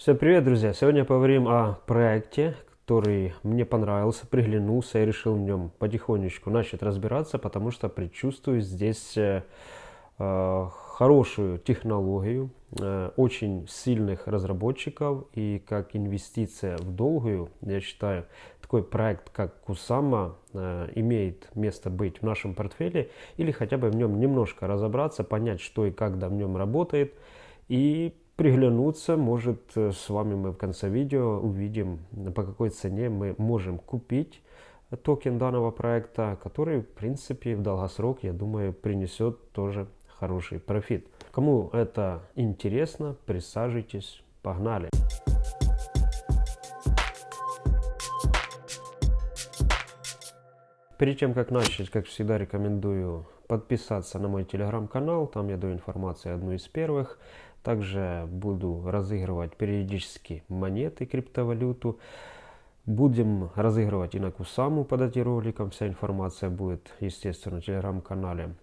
Всем привет, друзья! Сегодня поговорим о проекте, который мне понравился, приглянулся и решил в нем потихонечку начать разбираться, потому что предчувствую здесь э, э, хорошую технологию, э, очень сильных разработчиков и как инвестиция в долгую, я считаю, такой проект, как Кусама, э, имеет место быть в нашем портфеле или хотя бы в нем немножко разобраться, понять, что и как да в нем работает и приглянуться. Может, э, с вами мы в конце видео увидим, по какой цене мы можем купить токен данного проекта, который, в принципе, в долгосрок, я думаю, принесет тоже хороший профит. Кому это интересно, присаживайтесь, погнали! Перед тем, как начать, как всегда, рекомендую подписаться на мой телеграм-канал. Там я даю информацию одну из первых. Также буду разыгрывать периодически монеты, криптовалюту. Будем разыгрывать и на Кусаму под этим роликом. Вся информация будет, естественно, в телеграм-канале.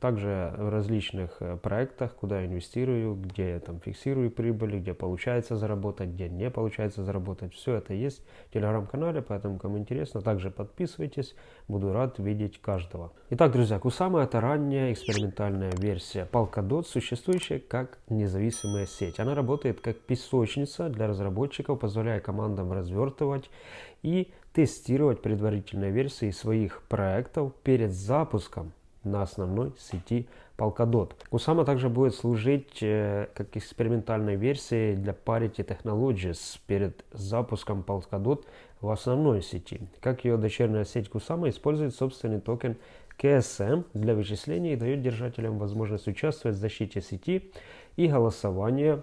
Также в различных э, проектах, куда я инвестирую, где я там фиксирую прибыли, где получается заработать, где не получается заработать. Все это есть в телеграм-канале, поэтому кому интересно, также подписывайтесь. Буду рад видеть каждого. Итак, друзья, Кусама это ранняя экспериментальная версия Polkadot, существующая как независимая сеть. Она работает как песочница для разработчиков, позволяя командам развертывать и тестировать предварительные версии своих проектов перед запуском на основной сети Polkadot. Kusama также будет служить э, как экспериментальной версией для Parity Technologies перед запуском Polkadot в основной сети. Как ее дочерняя сеть Kusama использует собственный токен KSM для вычисления и дает держателям возможность участвовать в защите сети и голосования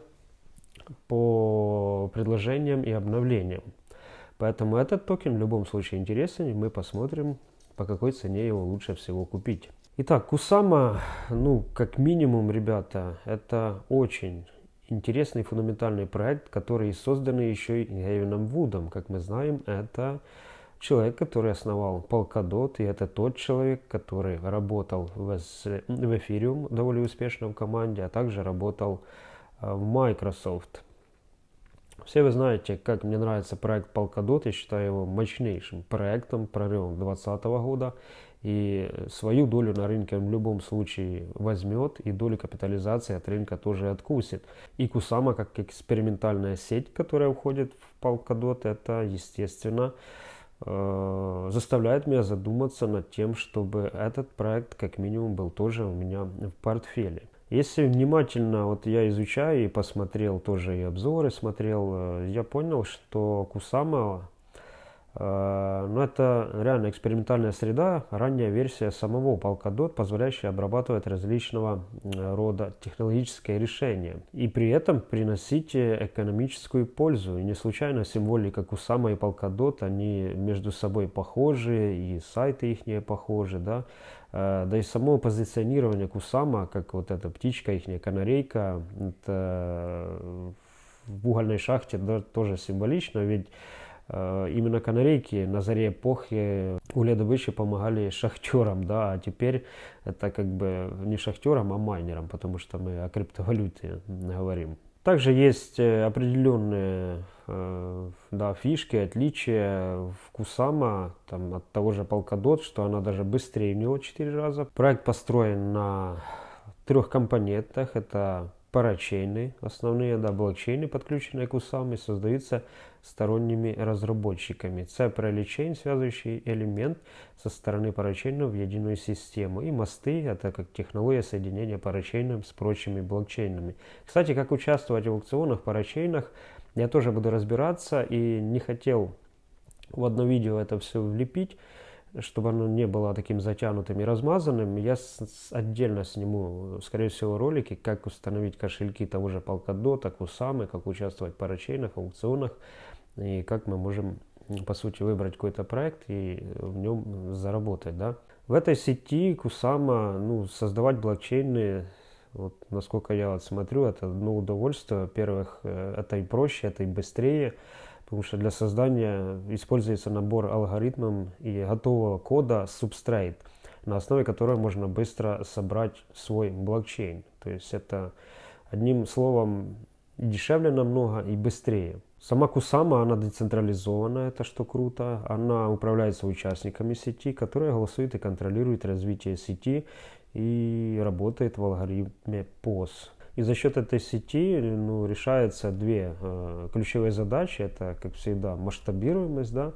по предложениям и обновлениям. Поэтому этот токен в любом случае интересен, и мы посмотрим, по какой цене его лучше всего купить. Итак, Кусама, ну, как минимум, ребята, это очень интересный фундаментальный проект, который создан еще и Гевином Вудом. Как мы знаем, это человек, который основал Polkadot, и это тот человек, который работал в, в Ethereum довольно успешно в команде, а также работал э, в Microsoft. Все вы знаете, как мне нравится проект Polkadot, я считаю его мощнейшим проектом, прорывом 2020 года и свою долю на рынке он в любом случае возьмет, и долю капитализации от рынка тоже откусит. И Кусама, как экспериментальная сеть, которая входит в Polkadot, это, естественно, э, заставляет меня задуматься над тем, чтобы этот проект как минимум был тоже у меня в портфеле. Если внимательно вот я изучаю и посмотрел тоже и обзоры смотрел, э, я понял, что Кусама но это реально экспериментальная среда, ранняя версия самого Polkadot, позволяющая обрабатывать различного рода технологические решения и при этом приносить экономическую пользу. И не случайно символика Kusama и Polkadot, они между собой похожи, и сайты их похожи, да. Э, да и само позиционирование Кусама, как вот эта птичка, их канарейка, это в угольной шахте да, тоже символично, ведь Э, именно канарейки на заре эпохи угледобычи помогали шахтерам, да, а теперь это как бы не шахтерам, а майнерам, потому что мы о криптовалюте говорим. Также есть э, определенные э, да, фишки, отличия в Кусама там, от того же Polkadot, что она даже быстрее у него 4 раза. Проект построен на трех компонентах. Это парачейны, основные да, блокчейны, подключенные к USAM, создаются сторонними разработчиками. Це параличейн, связывающий элемент со стороны парачейнов в единую систему. И мосты – это как технология соединения парачейнов с прочими блокчейнами. Кстати, как участвовать в аукционах, парачейнах, я тоже буду разбираться и не хотел в одно видео это все влепить, чтобы оно не было таким затянутым и размазанным, я с, отдельно сниму, скорее всего, ролики, как установить кошельки того же Polkadot, Kusama, как участвовать в парачейнах, аукционах, и как мы можем, по сути, выбрать какой-то проект и в нем заработать. Да? В этой сети Kusama, ну, создавать блокчейны, вот, насколько я вот смотрю, это одно удовольствие. Во-первых, э, это и проще, это и быстрее потому что для создания используется набор алгоритмов и готового кода Substrate, на основе которого можно быстро собрать свой блокчейн. То есть это одним словом дешевле намного и быстрее. Сама Кусама, она децентрализована, это что круто. Она управляется участниками сети, которые голосуют и контролируют развитие сети и работает в алгоритме POS. И за счет этой сети ну, решаются две э, ключевые задачи. Это, как всегда, масштабируемость да,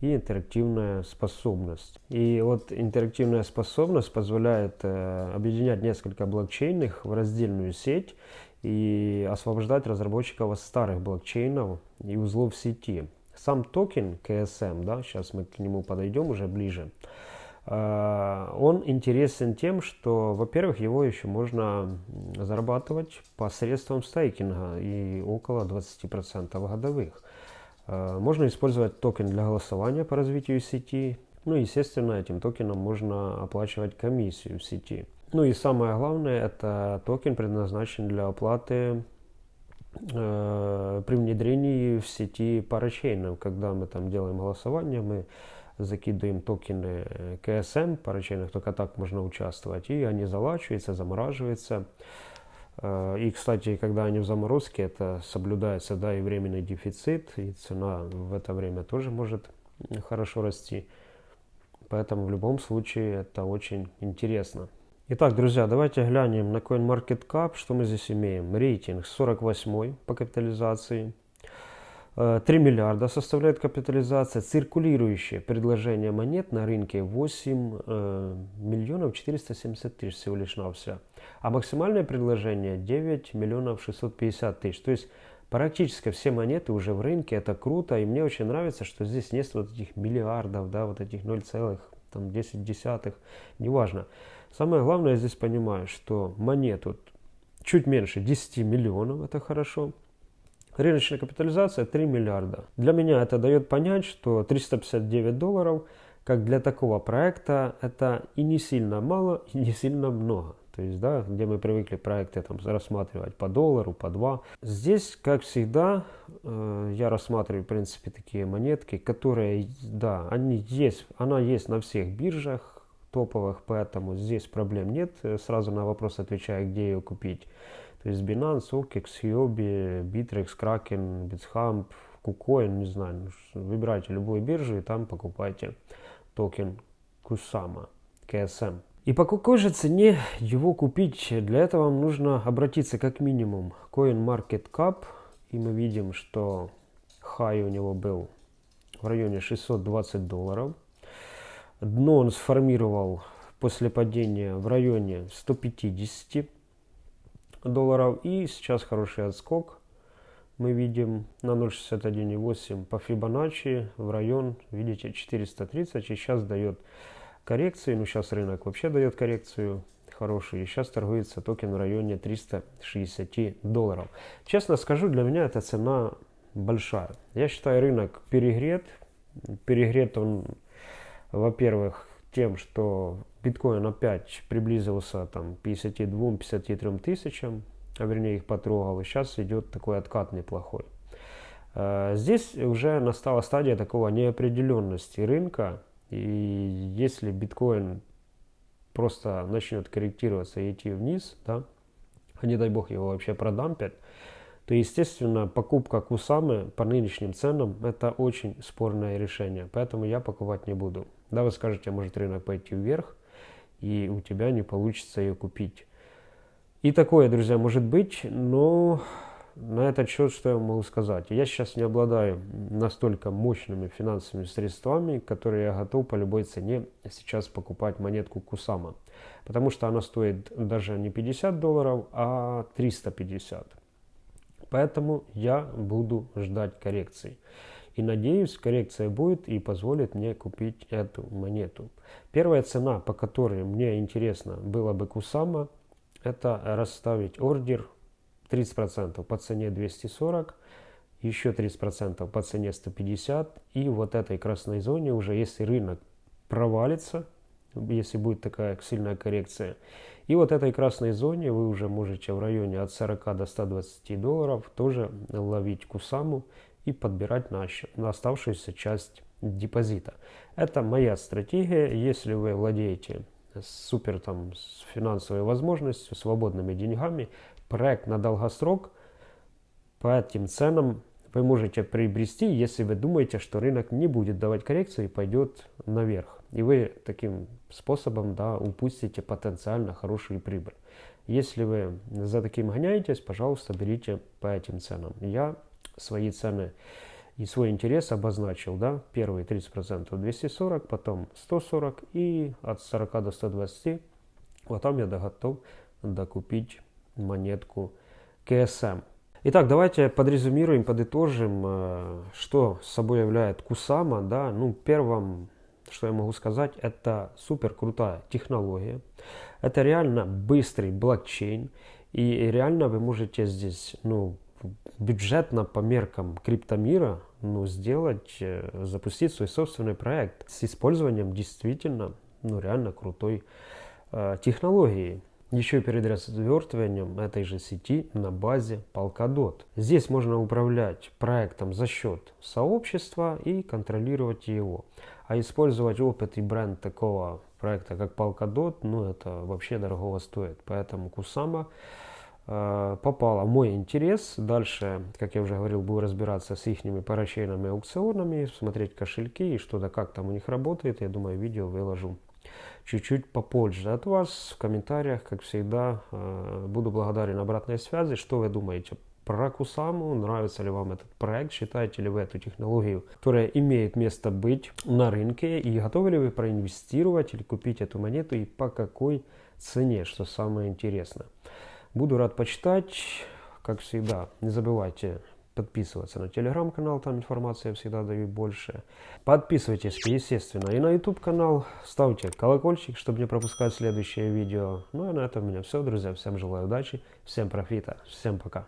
и интерактивная способность. И вот интерактивная способность позволяет э, объединять несколько блокчейнов в раздельную сеть и освобождать разработчиков от старых блокчейнов и узлов сети. Сам токен KSM, да, сейчас мы к нему подойдем уже ближе, он интересен тем, что, во-первых, его еще можно зарабатывать посредством стейкинга и около 20% годовых. Э, можно использовать токен для голосования по развитию сети. Ну, естественно, этим токеном можно оплачивать комиссию в сети. Ну и самое главное, это токен предназначен для оплаты э, при внедрении в сети парачейнов. Когда мы там делаем голосование, мы закидываем токены KSM парачейнов, только так можно участвовать, и они залочиваются, замораживаются. И, кстати, когда они в заморозке, это соблюдается, да, и временный дефицит, и цена в это время тоже может хорошо расти. Поэтому в любом случае это очень интересно. Итак, друзья, давайте глянем на CoinMarketCap, что мы здесь имеем. Рейтинг 48 по капитализации. 3 э, миллиарда составляет капитализация. Циркулирующее предложение монет на рынке 8 э, миллионов 470 тысяч всего лишь на все. А максимальное предложение 9 миллионов 650 тысяч. То есть практически все монеты уже в рынке. Это круто. И мне очень нравится, что здесь нет вот этих миллиардов, да, вот этих 0,10 десятых. Неважно. Самое главное, я здесь понимаю, что монет вот чуть меньше 10 миллионов. Это хорошо. Рыночная капитализация 3 миллиарда. Для меня это дает понять, что 359 долларов, как для такого проекта, это и не сильно мало, и не сильно много. То есть, да, где мы привыкли проекты там рассматривать по доллару, по два. Здесь, как всегда, э, я рассматриваю, в принципе, такие монетки, которые, да, они есть, она есть на всех биржах топовых, поэтому здесь проблем нет. Сразу на вопрос отвечаю, где ее купить. То есть Binance, OKEX, Huobi, Bittrex, Kraken, Bitstamp, KuCoin, не знаю. Ну, выбирайте любую биржу и там покупайте токен Kusama, KSM. И по какой же цене его купить? Для этого вам нужно обратиться как минимум к CoinMarketCap. И мы видим, что хай у него был в районе 620 долларов. Дно он сформировал после падения в районе 150 долларов. И сейчас хороший отскок. Мы видим на 0.61.8 по Фибоначчи в район, видите, 430. И сейчас дает коррекции. Ну, сейчас рынок вообще дает коррекцию хорошую. И сейчас торгуется токен в районе 360 долларов. Честно скажу, для меня эта цена большая. Я считаю, рынок перегрет. Перегрет он, во-первых, тем, что биткоин опять приблизился там 52-53 тысячам, а вернее их потрогал, и сейчас идет такой откат неплохой. Э, здесь уже настала стадия такого неопределенности рынка, и если биткоин просто начнет корректироваться и идти вниз, да, а не дай бог его вообще продампят, то, естественно, покупка Кусамы по нынешним ценам – это очень спорное решение, поэтому я покупать не буду. Да, вы скажете, может рынок пойти вверх, и у тебя не получится ее купить. И такое, друзья, может быть, но на этот счет что я могу сказать? Я сейчас не обладаю настолько мощными финансовыми средствами, которые я готов по любой цене сейчас покупать монетку Кусама. Потому что она стоит даже не 50 долларов, а 350. Поэтому я буду ждать коррекции. И надеюсь, коррекция будет и позволит мне купить эту монету. Первая цена, по которой мне интересно было бы Кусама, это расставить ордер 30% по цене 240, еще 30% по цене 150. И вот этой красной зоне уже, если рынок провалится, если будет такая сильная коррекция, и вот этой красной зоне вы уже можете в районе от 40 до 120 долларов тоже ловить кусаму и подбирать на, на оставшуюся часть депозита. Это моя стратегия. Если вы владеете супер там с финансовой возможностью, свободными деньгами, проект на долгосрок, по этим ценам вы можете приобрести, если вы думаете, что рынок не будет давать коррекции и пойдет наверх. И вы таким способом да, упустите потенциально хорошую прибыль. Если вы за таким гоняетесь, пожалуйста, берите по этим ценам. Я свои цены и свой интерес обозначил, да, первые 30% 240, потом 140 и от 40 до 120, вот там я готов докупить монетку КСМ. Итак, давайте подрезюмируем, подытожим, э, что собой является Кусама. Да? Ну, первым, что я могу сказать, это супер крутая технология. Это реально быстрый блокчейн. И реально вы можете здесь ну, бюджетно по меркам криптомира ну, сделать, э, запустить свой собственный проект с использованием действительно ну, реально крутой э, технологии. Еще перед развертыванием этой же сети на базе Polkadot. Здесь можно управлять проектом за счет сообщества и контролировать его. А использовать опыт и бренд такого проекта, как Polkadot, ну это вообще дорого стоит. Поэтому Э, попала в мой интерес. Дальше, как я уже говорил, буду разбираться с их парачейными аукционами, смотреть кошельки и что да как там у них работает. Я думаю, видео выложу чуть-чуть попозже от вас в комментариях, как всегда. Э, буду благодарен обратной связи. Что вы думаете про Кусаму? Нравится ли вам этот проект? Считаете ли вы эту технологию, которая имеет место быть на рынке? И готовы ли вы проинвестировать или купить эту монету и по какой цене, что самое интересное? Буду рад почитать. Как всегда, не забывайте подписываться на телеграм-канал, там информация я всегда даю больше. Подписывайтесь, естественно, и на YouTube канал. Ставьте колокольчик, чтобы не пропускать следующее видео. Ну и на этом у меня все, друзья. Всем желаю удачи, всем профита, всем пока.